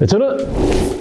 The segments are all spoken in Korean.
네, 저는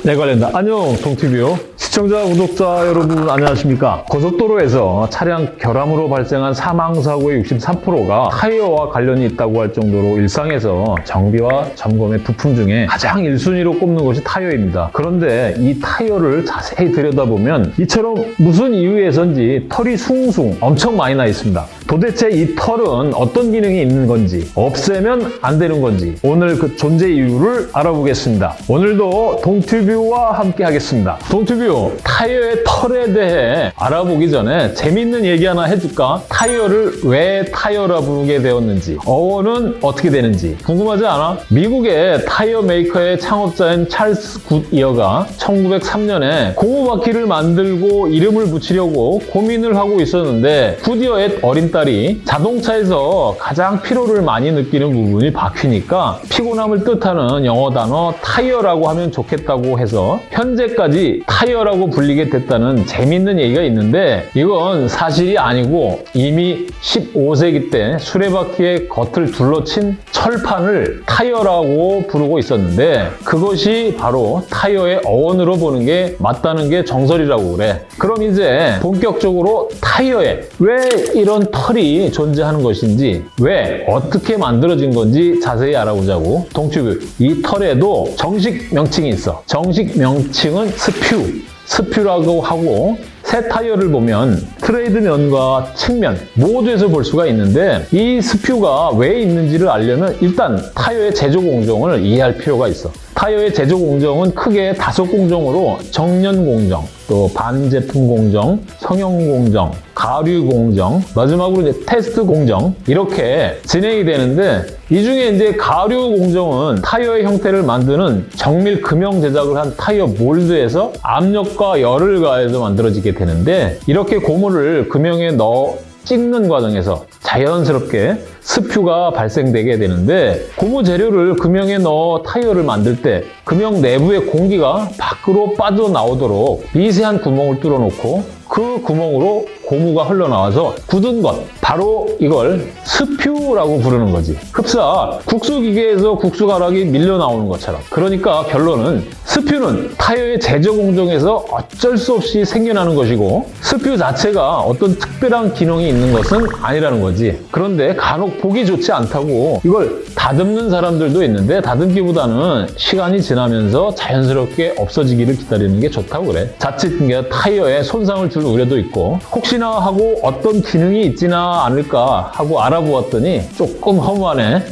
내관련다. 안녕, 동튜뷰. 시청자, 구독자 여러분 안녕하십니까? 고속도로에서 차량 결함으로 발생한 사망사고의 63%가 타이어와 관련이 있다고 할 정도로 일상에서 정비와 점검의 부품 중에 가장 1순위로 꼽는 것이 타이어입니다. 그런데 이 타이어를 자세히 들여다보면 이처럼 무슨 이유에선지 털이 숭숭 엄청 많이 나 있습니다. 도대체 이 털은 어떤 기능이 있는 건지 없애면 안 되는 건지 오늘 그 존재 이유를 알아보겠습니다. 오늘도 동튜뷰와 함께 하겠습니다. 동튜뷰 타이어의 털에 대해 알아보기 전에 재밌는 얘기 하나 해줄까? 타이어를 왜 타이어라 부르게 되었는지 어원은 어떻게 되는지 궁금하지 않아? 미국의 타이어 메이커의 창업자인 찰스 굿이어가 1903년에 고무바퀴를 만들고 이름을 붙이려고 고민을 하고 있었는데 굿이어의 어린 딸이 자동차에서 가장 피로를 많이 느끼는 부분이 바퀴니까 피곤함을 뜻하는 영어 단어 타이어라고 하면 좋겠다고 해서 현재까지 타이어라고 불리게 됐다는 재밌는 얘기가 있는데 이건 사실이 아니고 이미 15세기 때 수레바퀴의 겉을 둘러친 철판을 타이어라고 부르고 있었는데 그것이 바로 타이어의 어원으로 보는 게 맞다는 게 정설이라고 그래. 그럼 이제 본격적으로 타이어에 왜 이런 털이 존재하는 것인지 왜 어떻게 만들어진 건지 자세히 알아보자고. 동튜뷰 이 털에도 정식 명칭이 있어. 정식 명칭은 spew. spew라고 하고 새 타이어를 보면 트레드 면과 측면 모두에서 볼 수가 있는데 이 spew가 왜 있는지를 알려면 일단 타이어의 제조 공정을 이해할 필요가 있어. 타이어의 제조 공정은 크게 다섯 공정으로 정련 공정, 또 반제품 공정, 성형 공정, 가류 공정, 마지막으로 이제 테스트 공정 이렇게 진행이 되는데 이 중에 이제 가류 공정은 타이어의 형태를 만드는 정밀 금형 제작을 한 타이어 몰드에서 압력과 열을 가해서 만들어지게 되는데 이렇게 고무를 금형에 넣어 찍는 과정에서 자연스럽게 spew가 발생되게 되는데 고무 재료를 금형에 넣어 타이어를 만들 때 금형 내부의 공기가 밖으로 빠져나오도록 미세한 구멍을 뚫어놓고 그 구멍으로 고무가 흘러나와서 굳은 것 바로 이걸 spew라고 부르는 거지. 흡사 국수기계에서 국수 가락이 밀려 나오는 것처럼. 그러니까 결론은 스퓨는 타이어의 제조 공정에서 어쩔 수 없이 생겨나는 것이고 스퓨 자체가 어떤 특별한 기능이 있는 것은 아니라는 거지. 그런데 간혹 보기 좋지 않다고 이걸 다듬는 사람들도 있는데 다듬기보다는 시간이 지나면서 자연스럽게 없어지기를 기다리는 게 좋다고 그래. 자칫 타이어에 손상을 줄 우려도 있고 혹시나 하고 어떤 기능이 있지나 않을까 하고 알아보았더니 조금 허무하네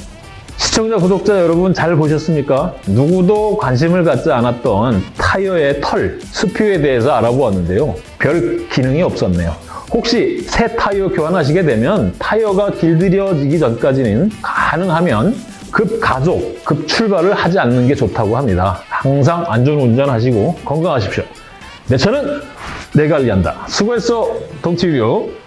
시청자, 구독자 여러분 잘 보셨습니까? 누구도 관심을 갖지 않았던 타이어의 털, 스퓨에 대해서 알아보았는데요. 별 기능이 없었네요. 혹시 새 타이어 교환하시게 되면 타이어가 길들여지기 전까지는 가능하면 급 가속, 급 출발을 하지 않는 게 좋다고 합니다. 항상 안전운전하시고 건강하십시오. 내 차는 내가 관리한다. 수고했어, 동티뷰.